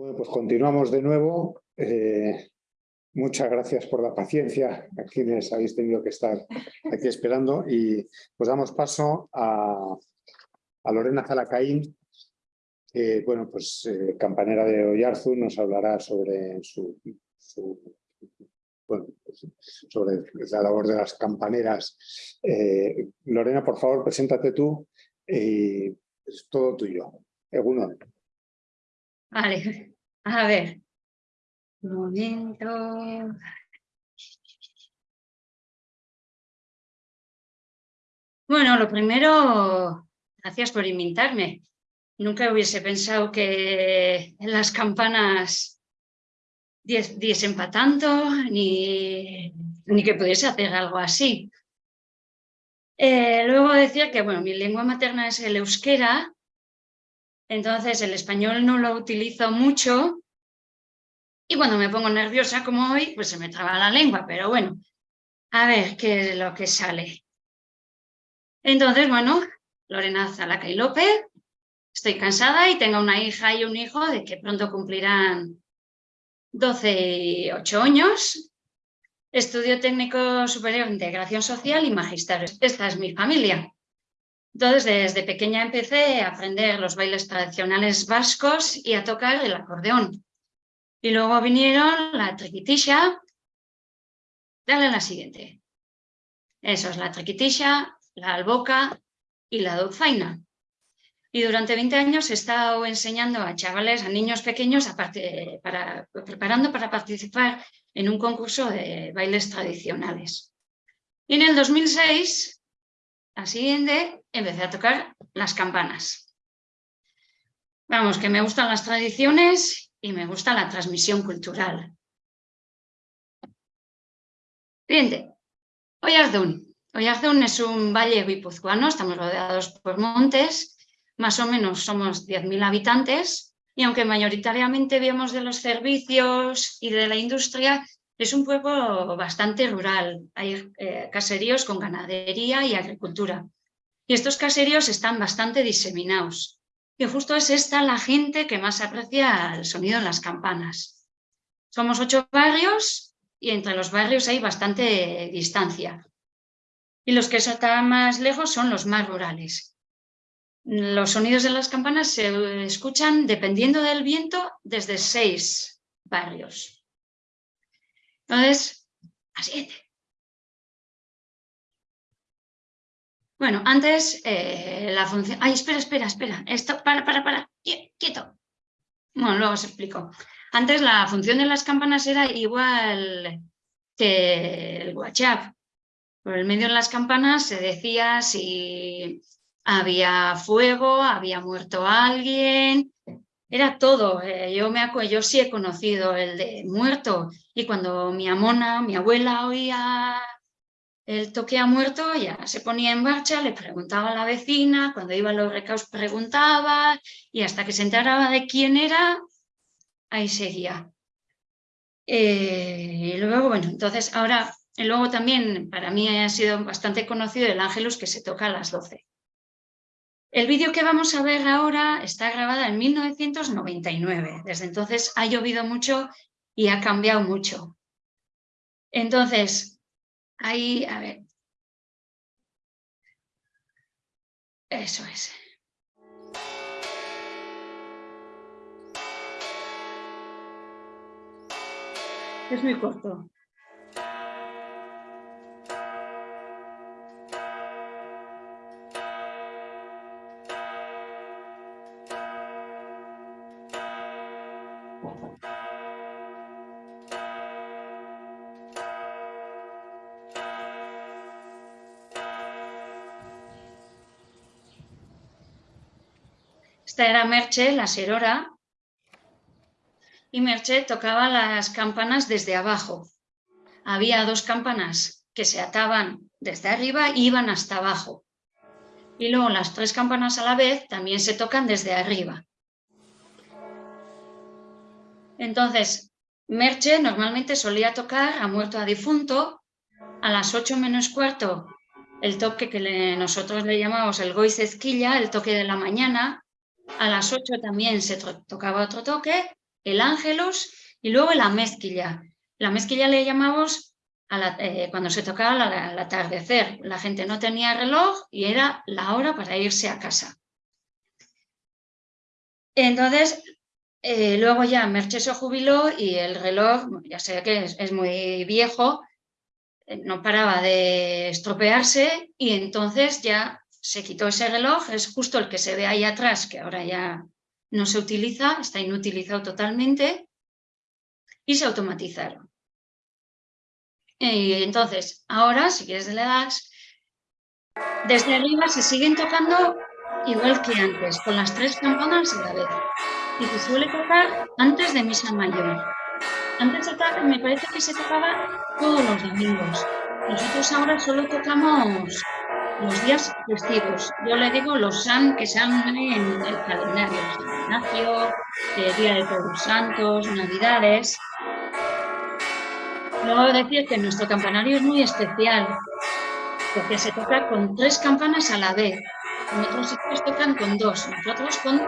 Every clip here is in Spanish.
Bueno, pues continuamos de nuevo. Eh, muchas gracias por la paciencia a quienes habéis tenido que estar aquí esperando y pues damos paso a, Lorena Zalacaín, que bueno, pues eh, campanera de Oyarzu, nos hablará sobre su, pues, la labor de las campaneras. Eh, Lorena, por favor, preséntate tú y es todo tuyo. Egunon. Vale, a ver. Un momento. Bueno, lo primero, gracias por invitarme. Nunca hubiese pensado que las campanas diesen para tanto, ni, ni que pudiese hacer algo así. Eh, luego decía que, bueno, mi lengua materna es el euskera, entonces el español no lo utilizo mucho y cuando me pongo nerviosa como hoy, pues se me traba la lengua, pero bueno, a ver qué es lo que sale. Entonces, bueno, Lorena Zalaca y López, estoy cansada y tengo una hija y un hijo de que pronto cumplirán 12 y 8 años. Estudio técnico superior de integración social y magisterio. Esta es mi familia. Entonces, desde pequeña empecé a aprender los bailes tradicionales vascos y a tocar el acordeón. Y luego vinieron la triquitisha. Dale la siguiente. Eso es la triquitisha, la alboca y la dulzaina. Y durante 20 años he estado enseñando a chavales, a niños pequeños, para, preparando para participar en un concurso de bailes tradicionales. Y en el 2006 la siguiente, empecé a tocar las campanas. Vamos, que me gustan las tradiciones y me gusta la transmisión cultural. Siguiente, Oyarzún. Oyarzún es un valle guipuzcoano, estamos rodeados por montes, más o menos somos 10.000 habitantes y aunque mayoritariamente vemos de los servicios y de la industria, es un pueblo bastante rural, hay eh, caseríos con ganadería y agricultura. Y estos caseríos están bastante diseminados. Y justo es esta la gente que más aprecia el sonido de las campanas. Somos ocho barrios y entre los barrios hay bastante distancia. Y los que están más lejos son los más rurales. Los sonidos de las campanas se escuchan dependiendo del viento desde seis barrios. Entonces, así. Bueno, antes eh, la función... Ay, espera, espera, espera. Esto, para, para, para. Quieto. Bueno, luego os explico. Antes la función de las campanas era igual que el WhatsApp. Por el medio de las campanas se decía si había fuego, había muerto alguien, era todo. Eh, yo, me, yo sí he conocido el de muerto y cuando mi amona, mi abuela oía el toque a muerto, ya se ponía en marcha, le preguntaba a la vecina, cuando iba a los recaos preguntaba y hasta que se enteraba de quién era, ahí seguía. Eh, y luego, bueno, entonces ahora, luego también para mí ha sido bastante conocido el Ángelus que se toca a las 12. El vídeo que vamos a ver ahora está grabado en 1999. Desde entonces ha llovido mucho y ha cambiado mucho. Entonces, ahí, a ver. Eso es. Es muy corto. Esta era Merche, la serora, y Merche tocaba las campanas desde abajo. Había dos campanas que se ataban desde arriba y iban hasta abajo. Y luego las tres campanas a la vez también se tocan desde arriba. Entonces, Merche normalmente solía tocar a muerto a difunto, a las 8 menos cuarto el toque que nosotros le llamamos el goizezquilla, el toque de la mañana, a las 8 también se tocaba otro toque el ángelos y luego la mezquilla. La mezquilla le llamamos eh, cuando se tocaba al atardecer. La gente no tenía reloj y era la hora para irse a casa. Entonces, eh, luego ya Merche se jubiló y el reloj, ya sé que es, muy viejo, eh, no paraba de estropearse y entonces ya se quitó ese reloj, es justo el que se ve ahí atrás, que ahora ya no se utiliza, está inutilizado totalmente, y se automatizaron. Y entonces, ahora, si quieres le das, desde arriba se siguen tocando igual que antes, con las tres campanas a la vez y se suele tocar antes de misa mayor. Antes de me parece que se tocaba todos los domingos. Nosotros ahora solo tocamos los días festivos. Yo le digo los san que sean en el calendario. San Ignacio, el Día de Todos los Santos, Navidades. Luego decir que nuestro campanario es muy especial, porque se toca con tres campanas a la vez. En otros sitios tocan con dos, nosotros con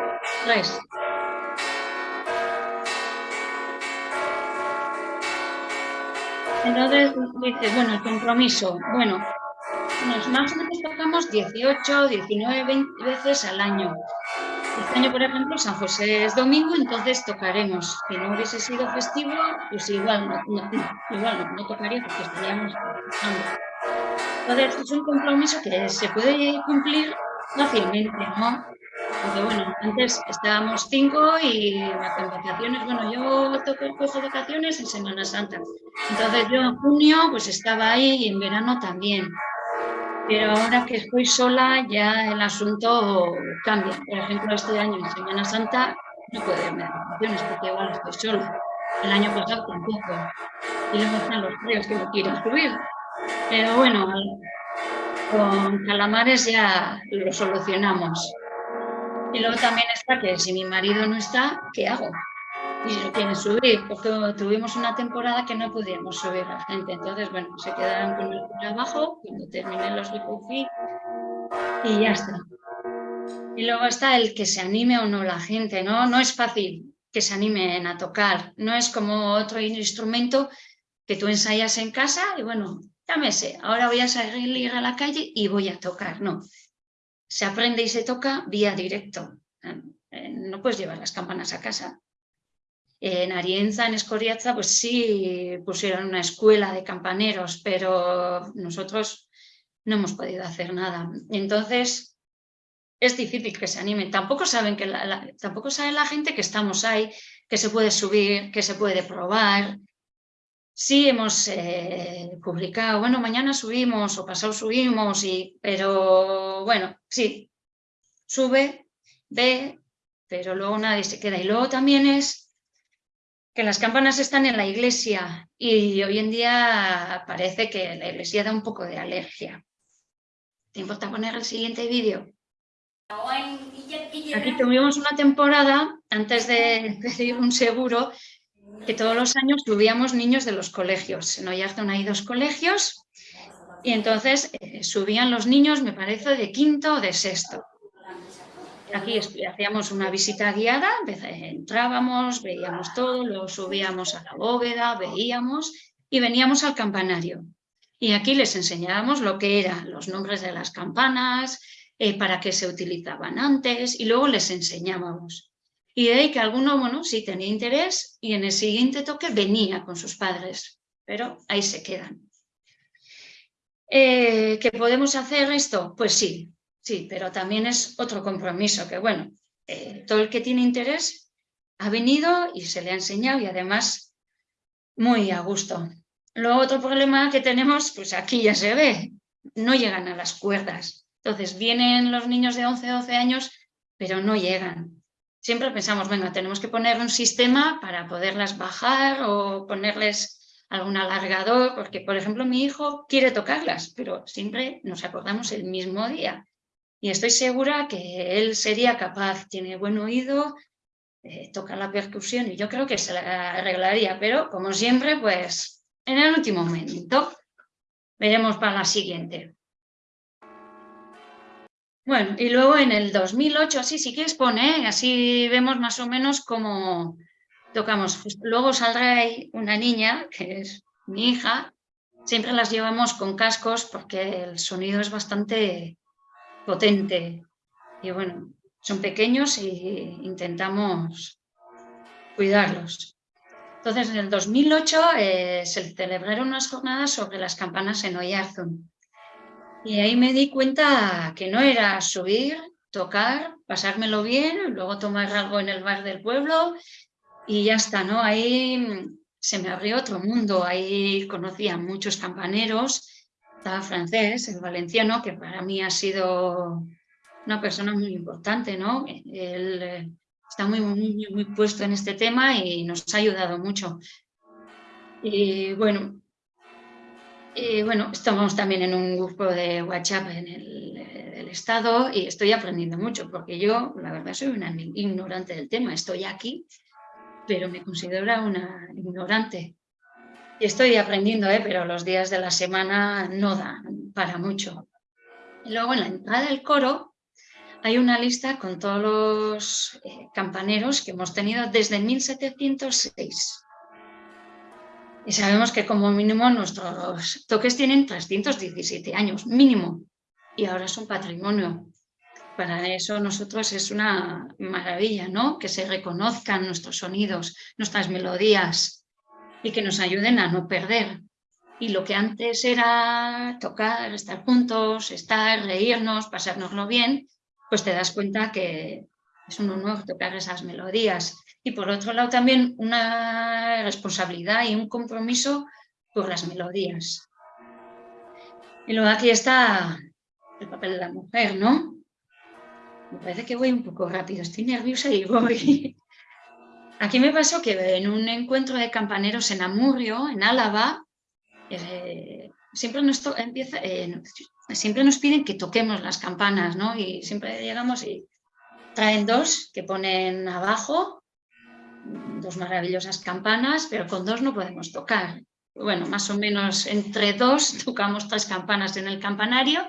tres. Entonces dices, bueno, el compromiso, bueno, nos más o menos tocamos 18, 19, 20 veces al año. Este año, por ejemplo, San José es domingo, entonces tocaremos. Si no hubiese sido festivo, pues igual no, igual no, tocaría porque estaríamos trabajando. Entonces es un compromiso que se puede cumplir fácilmente, ¿no? Porque bueno, antes estábamos cinco y las vacaciones, bueno, yo toco, cojo vacaciones en Semana Santa. Entonces yo en junio pues estaba ahí y en verano también. Pero ahora que estoy sola ya el asunto cambia. Por ejemplo, este año en Semana Santa no puedo irme de vacaciones porque igual estoy sola. El año pasado tampoco. Y luego están los fríos que no quieren subir. Pero bueno, con calamares ya lo solucionamos. Y luego también está que si mi marido no está, ¿qué hago? Y lo quieren subir, porque tuvimos una temporada que no pudimos subir a gente. Entonces, bueno, se quedaron con el trabajo cuando terminé los Licufi y ya está. Y luego está el que se anime o no la gente, ¿no? No es fácil que se animen a tocar. No es como otro instrumento que tú ensayas en casa y bueno, sé, ahora voy a salir a la calle y voy a tocar. No, se aprende y se toca vía directo. No puedes llevar las campanas a casa. En Arienza, en Escoriaza, pues sí pusieron una escuela de campaneros, pero nosotros no hemos podido hacer nada. Entonces, es difícil que se animen. Tampoco saben que tampoco sabe la gente que estamos ahí, que se puede subir, que se puede probar, Sí, hemos eh, publicado, bueno, mañana subimos o pasado subimos, y, pero bueno, sí, sube, ve, pero luego nadie se queda. Y luego también es que las campanas están en la iglesia y hoy en día parece que la iglesia da un poco de alergia. ¿Te importa poner el siguiente vídeo? Aquí tuvimos una temporada, antes de pedir un seguro, que todos los años subíamos niños de los colegios. En Oyarzún hay dos colegios y entonces eh, subían los niños, me parece, de quinto o de sexto. Aquí hacíamos una visita guiada, entrábamos, veíamos todo, luego subíamos a la bóveda, veíamos y veníamos al campanario. Y aquí les enseñábamos lo que eran los nombres de las campanas, eh, para qué se utilizaban antes y luego les enseñábamos. Y de ahí que alguno, bueno, sí tenía interés y en el siguiente toque venía con sus padres, pero ahí se quedan. Eh, ¿Que podemos hacer esto? Pues sí, sí, pero también es otro compromiso, que bueno, eh, todo el que tiene interés ha venido y se le ha enseñado y además muy a gusto. Luego otro problema que tenemos, pues aquí ya se ve, no llegan a las cuerdas. Entonces vienen los niños de 11, 12 años, pero no llegan siempre pensamos, venga, tenemos que poner un sistema para poderlas bajar o ponerles algún alargador, porque por ejemplo mi hijo quiere tocarlas, pero siempre nos acordamos el mismo día. Y estoy segura que él sería capaz, tiene buen oído, eh, toca la percusión y yo creo que se la arreglaría, pero como siempre, pues en el último momento veremos para la siguiente. Bueno, y luego en el 2008, así, si quieres pone, así vemos más o menos cómo, tocamos. Luego saldrá ahí una niña, que es mi hija, siempre las llevamos con cascos porque el sonido es bastante potente. Y bueno, son pequeños y intentamos cuidarlos. Entonces, en el 2008 eh, se celebraron unas jornadas sobre las campanas en Oyarzún. Y ahí me di cuenta que no era subir, tocar, pasármelo bien, luego tomar algo en el bar del pueblo y ya está, ¿no? Ahí se me abrió otro mundo, ahí conocí a muchos campaneros, estaba francés, el valenciano, que para mí ha sido una persona muy importante, ¿no? Él eh, está muy, muy, muy puesto en este tema y nos ha ayudado mucho. Y bueno, y bueno, estamos también en un grupo de WhatsApp en el, el, Estado y estoy aprendiendo mucho porque yo, la verdad, soy una ignorante del tema. Estoy aquí pero me considero una ignorante. Y estoy aprendiendo, ¿eh? pero los días de la semana no dan para mucho. Y luego en la entrada del coro hay una lista con todos los eh, campaneros que hemos tenido desde 1706. Y sabemos que como mínimo nuestros toques tienen 317 años, mínimo. Y ahora es un patrimonio para eso nosotros es una maravilla, ¿no? Que se reconozcan nuestros sonidos, nuestras melodías y que nos ayuden a no perder. Y lo que antes era tocar, estar juntos, estar, reírnos, pasárnoslo bien, pues te das cuenta que es un honor tocar esas melodías. Y por otro lado también una responsabilidad y un compromiso por las melodías. Y luego aquí está el papel de la mujer, ¿no? Me parece que voy un poco rápido, estoy nerviosa y voy. Aquí me pasó que en un encuentro de campaneros en Amurrio, en Álava, eh, siempre, nos eh, siempre nos piden que toquemos las campanas, ¿no? Y siempre llegamos y traen dos que ponen abajo, dos maravillosas campanas, pero con dos no podemos tocar. Bueno, más o menos entre dos tocamos tres campanas en el campanario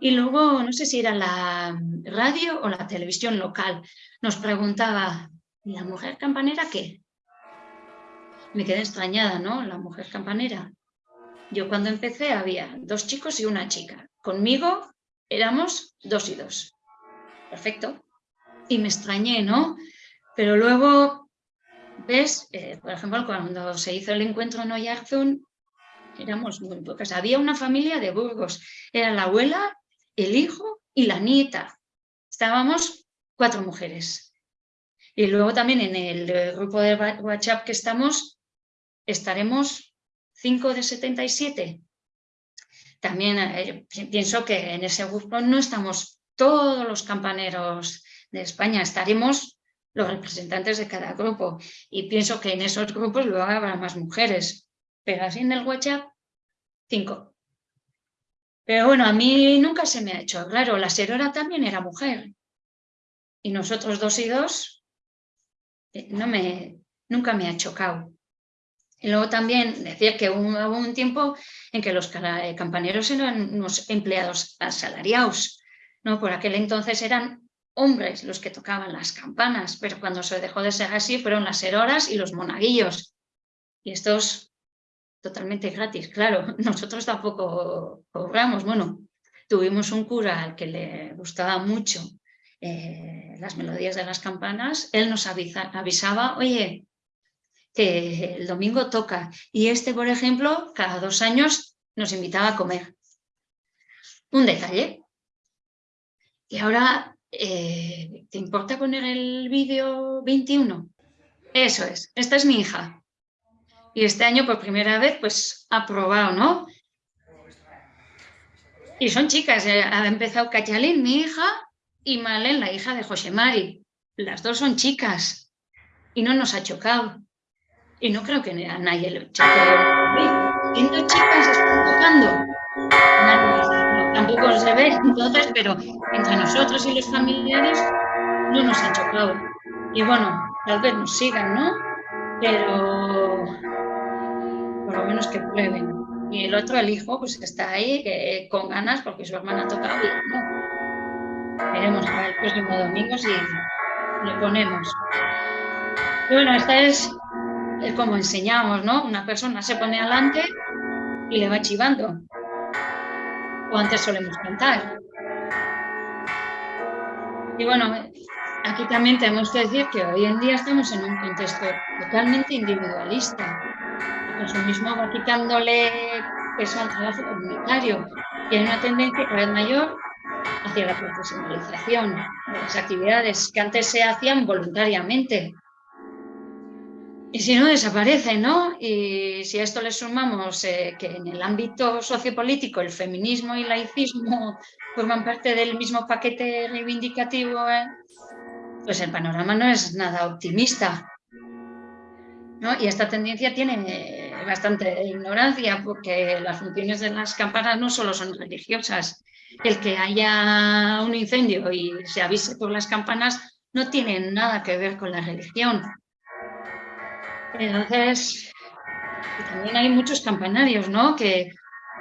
y luego, no sé si era la radio o la televisión local, nos preguntaba, ¿y la mujer campanera qué? Me quedé extrañada, ¿no? La mujer campanera. Yo cuando empecé había dos chicos y una chica. Conmigo éramos dos y dos. Perfecto. Y me extrañé, ¿no? Pero luego, ves, eh, por ejemplo, cuando se hizo el encuentro en Oyarzún, éramos muy pocas. Había una familia de Burgos. Era la abuela, el hijo y la nieta. Estábamos cuatro mujeres. Y luego también en el grupo de WhatsApp que estamos, estaremos cinco de 77. También eh, pienso que en ese grupo no estamos todos los campaneros de España, estaremos los representantes de cada grupo. Y pienso que en esos grupos luego habrá más mujeres. Pero así en el WhatsApp, cinco. Pero bueno, a mí nunca se me ha hecho claro, la serora también era mujer. Y nosotros dos y dos, eh, no me, nunca me ha chocado. Y luego también decía que hubo un tiempo en que los eh, campaneros eran unos empleados asalariados. ¿no? Por aquel entonces eran hombres los que tocaban las campanas, pero cuando se dejó de ser así fueron las seroras y los monaguillos. Y estos totalmente gratis, claro, nosotros tampoco cobramos, bueno, tuvimos un cura al que le gustaba mucho eh, las melodías de las campanas, él nos avisaba, oye, que el domingo toca, y este, por ejemplo, cada dos años nos invitaba a comer. Un detalle. Y ahora, eh, ¿te importa poner el vídeo 21? Eso es, esta es mi hija y este año por primera vez pues ha probado, ¿no? Y son chicas, eh, ha empezado Cachalín, mi hija, y Malen, la hija de José Mari. Las dos son chicas y no nos ha chocado. Y no creo que nadie le choque. Siendo chicas están tocando. tampoco se ve entonces, pero entre nosotros y los familiares no nos ha chocado. Y bueno, tal vez nos sigan, ¿no? Pero por lo menos que prueben. Y el otro, el hijo, pues está ahí con ganas porque su hermana ha tocado y no. Veremos el próximo domingo si le ponemos. Y bueno, esta es como enseñamos, ¿no? Una persona se pone adelante y le va chivando. O antes solemos cantar. Y bueno, aquí también tenemos que decir que hoy en día estamos en un contexto totalmente individualista. Eso mismo va quitándole peso al trabajo comunitario y hay una tendencia cada vez mayor hacia la profesionalización de las actividades que antes se hacían voluntariamente y si no, desaparece, ¿no? Y si a esto le sumamos eh, que en el ámbito sociopolítico el feminismo y el laicismo forman parte del mismo paquete reivindicativo, ¿eh? pues el panorama no es nada optimista. ¿no? Y esta tendencia tiene bastante ignorancia porque las funciones de las campanas no solo son religiosas. El que haya un incendio y se avise por las campanas no tiene nada que ver con la religión. Entonces, también hay muchos campanarios, ¿no? Que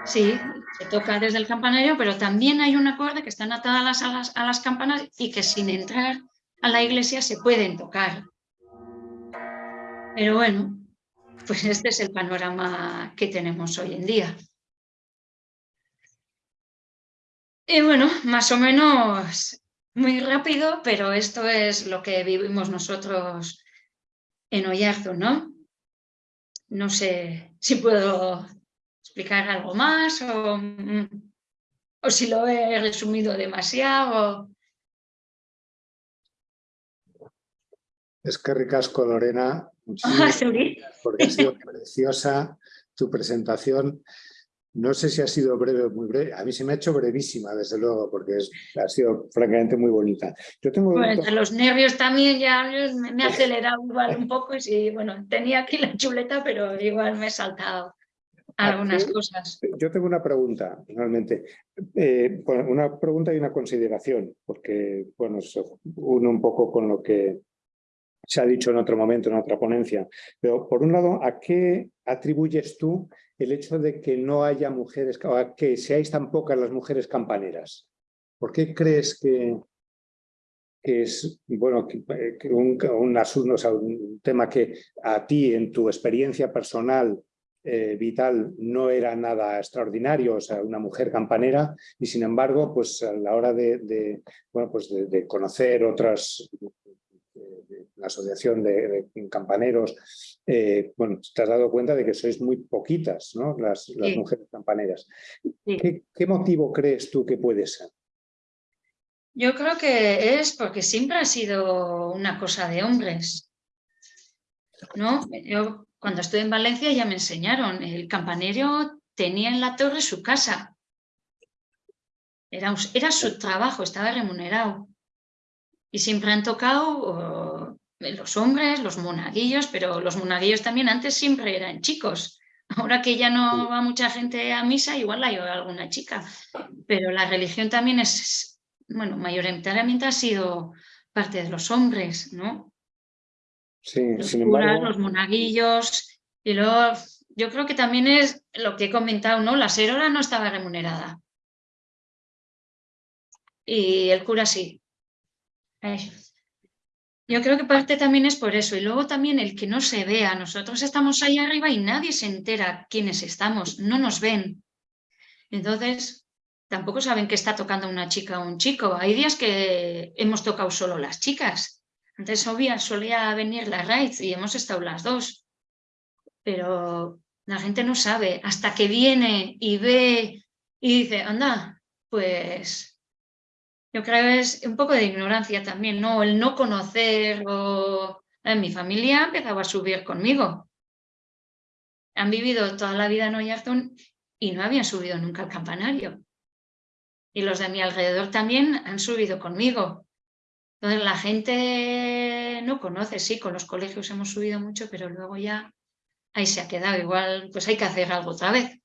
sí, se toca desde el campanario, pero también hay una cuerda que están atadas a las, a las campanas y que sin entrar a la iglesia se pueden tocar. Pero bueno, pues este es el panorama que tenemos hoy en día. Y bueno, más o menos muy rápido, pero esto es lo que vivimos nosotros en Oyarzo, ¿no? No sé si puedo explicar algo más o, o si lo he resumido demasiado. Es que ricasco, Lorena. porque ha sido preciosa tu presentación. No sé si ha sido breve o muy breve. A mí se me ha hecho brevísima, desde luego, porque ha sido francamente muy bonita. Yo tengo bueno, entre los nervios también ya me, ha acelerado igual un poco. Y bueno, tenía aquí la chuleta, pero igual me he saltado algunas cosas. Yo tengo una pregunta, realmente. Eh, una pregunta y una consideración, porque bueno, uno un poco con lo que se ha dicho en otro momento, en otra ponencia. Pero por un lado, ¿a qué atribuyes tú el hecho de que no haya mujeres, que seáis tan pocas las mujeres campaneras? ¿Por qué crees que, es bueno, un, asunto, un tema que a ti en tu experiencia personal eh, vital no era nada extraordinario, o sea, una mujer campanera, y sin embargo, pues a la hora de, bueno, pues de conocer otras la asociación de, campaneros, eh, bueno, te has dado cuenta de que sois muy poquitas, ¿no? Las, mujeres campaneras. ¿Qué, motivo crees tú que puede ser? Yo creo que es porque siempre ha sido una cosa de hombres. ¿no? Yo cuando estuve en Valencia ya me enseñaron, el campanero tenía en la torre su casa. Era, era su trabajo, estaba remunerado. Y siempre han tocado los hombres, los monaguillos, pero los monaguillos también antes siempre eran chicos. Ahora que ya no va mucha gente a misa, igual hay alguna chica. Pero la religión también es, bueno, mayoritariamente ha sido parte de los hombres, ¿no? Sí, los curas, los monaguillos. Y luego, yo creo que también es lo que he comentado, ¿no? La serora no estaba remunerada. Y el cura sí. Yo creo que parte también es por eso. Y luego también el que no se vea. Nosotros estamos ahí arriba y nadie se entera quiénes estamos. No nos ven. Entonces, tampoco saben que está tocando una chica o un chico. Hay días que hemos tocado solo las chicas. Antes obvia, solía venir la Raiz y hemos estado las dos. Pero la gente no sabe. Hasta que viene y ve y dice, anda, pues yo creo es un poco de ignorancia también, ¿no? El no conocer. En mi familia empezaba a subir conmigo. Han vivido toda la vida en Oyarzún y no habían subido nunca al campanario. Y los de mi alrededor también han subido conmigo. Entonces la gente no conoce, sí, con los colegios hemos subido mucho, pero luego ya ahí se ha quedado. Igual pues hay que hacer algo otra vez.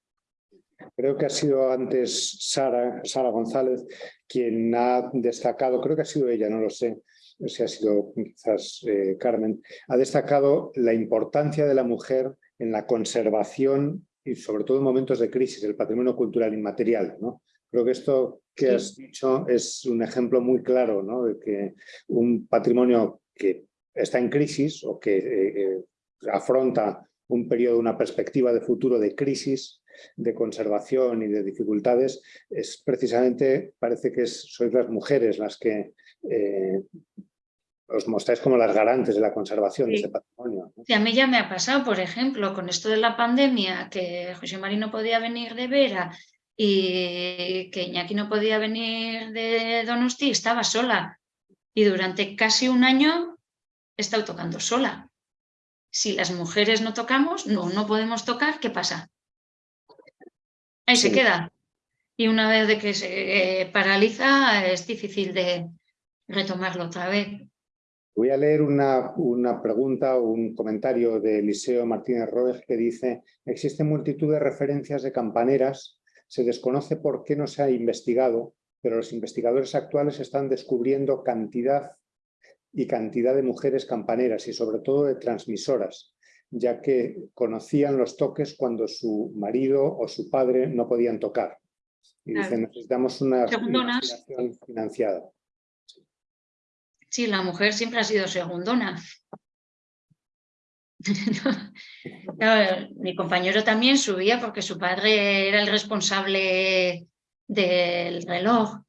Creo que ha sido antes Sara, Sara González quien ha destacado, creo que ha sido ella, no lo sé, si ha sido quizás eh, Carmen, ha destacado la importancia de la mujer en la conservación y sobre todo en momentos de crisis del patrimonio cultural inmaterial. ¿no? Creo que esto que has dicho es un ejemplo muy claro ¿no? de que un patrimonio que está en crisis o que eh, eh, afronta un periodo, una perspectiva de futuro de crisis, de conservación y de dificultades, es precisamente, parece que es, sois las mujeres las que eh, os mostráis como las garantes de la conservación de este patrimonio. Y a mí ya me ha pasado, por ejemplo, con esto de la pandemia, que José María no podía venir de Vera y que Iñaki no podía venir de Donosti, estaba sola. Y durante casi un año he estado tocando sola. Si las mujeres no tocamos, no, no podemos tocar, ¿qué pasa? Ahí se queda. Y una vez de que se eh, paraliza, es difícil de retomarlo otra vez. Voy a leer una, una pregunta o un comentario de Eliseo Martínez Roes que dice existen multitud de referencias de campaneras, se desconoce por qué no se ha investigado, pero los investigadores actuales están descubriendo cantidad y cantidad de mujeres campaneras y sobre todo de transmisoras, ya que conocían los toques cuando su marido o su padre no podían tocar. Y dicen, necesitamos una, una financiada. Sí, la mujer siempre ha sido segundona. mi compañero también subía porque su padre era el responsable del reloj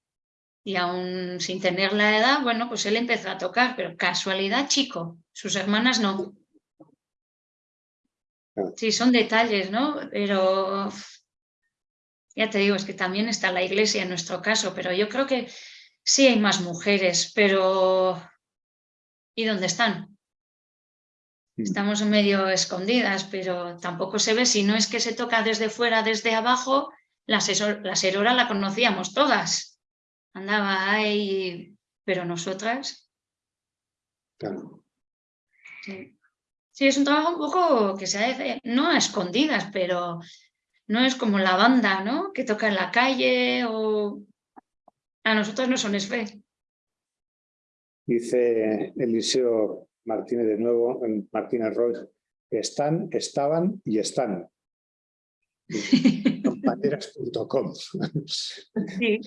y aún sin tener la edad, bueno, pues él empezó a tocar, pero casualidad chico, sus hermanas no. Sí, son detalles, ¿no? Pero ya te digo, es que también está la iglesia en nuestro caso, pero yo creo que Sí hay más mujeres, pero ¿y dónde están? Mm. Estamos medio escondidas, pero tampoco se ve. Si no es que se toca desde fuera, desde abajo, la, serora la conocíamos todas. Andaba ahí, pero nosotras... Claro. Sí. Sí. es un trabajo un poco que se hace, no a escondidas, pero no es como la banda, ¿no? Que toca en la calle o a nosotros no son fe. Dice Eliseo Martínez de nuevo, Martínez Roy, están, estaban y están. Compañeras.com. Sí.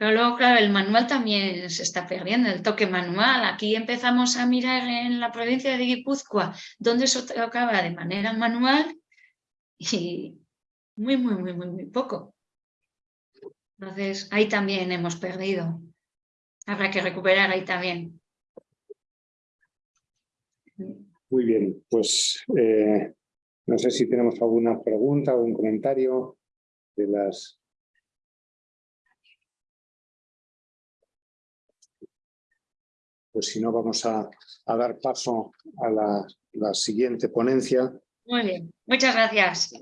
Pero luego, claro, el manual también se está perdiendo, el toque manual. Aquí empezamos a mirar en la provincia de Guipúzcoa dónde se tocaba de manera manual y muy, muy, muy, muy, muy poco. Entonces, ahí también hemos perdido. Habrá que recuperar ahí también. Muy bien, pues eh, no sé si tenemos alguna pregunta o un comentario de las... Pues si no, vamos a, dar paso a la, la siguiente ponencia. Muy bien, muchas gracias.